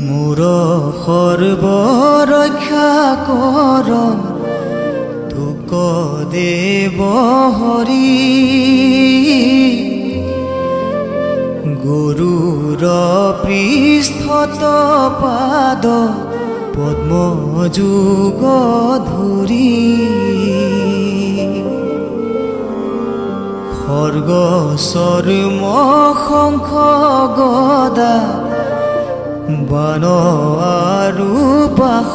মোৰ সৰ্বৰক্ষা কৰণ তোক দেৱ হৰি গুৰুৰ পৃষ্ঠত পাদ পদ্মযুগ ধৰি সৰ্গ চৰ্ম শংখ গদা বান আৰু বাস।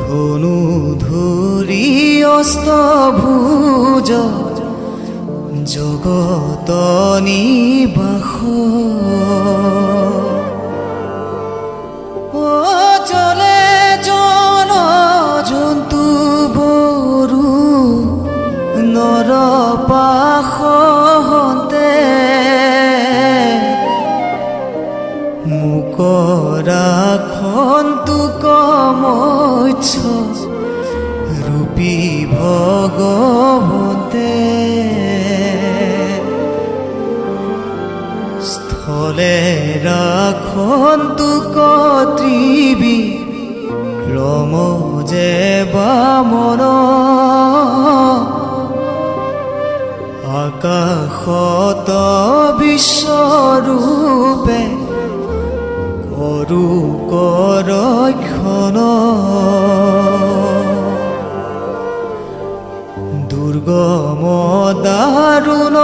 ধনু ধৰি অস্তভুজ জগত নিবাস। ও জলে জন জন্তু বৰু নৰ মুকৰা খন্তুক মৎস ৰূপী ভগৱতে স্থলে ৰাখন্তুক ত্ৰিবি ক্ৰম যে বামন আকাশত বিশ্বৰূপে কৰু কৰক্ষণ দুর্গম দাৰুণ